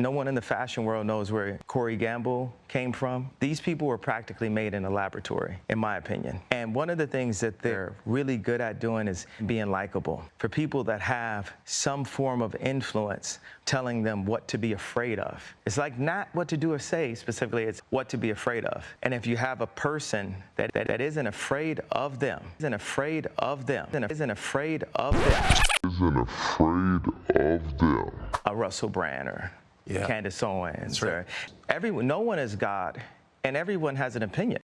No one in the fashion world knows where Corey Gamble came from. These people were practically made in a laboratory, in my opinion. And one of the things that they're really good at doing is being likable. For people that have some form of influence telling them what to be afraid of. It's like not what to do or say specifically, it's what to be afraid of. And if you have a person that, that, that isn't afraid of them, isn't afraid of them, isn't afraid of them, isn't afraid of them. a Russell Brand or Yeah. Candace Owens right. or everyone. No one is God, and everyone has an opinion.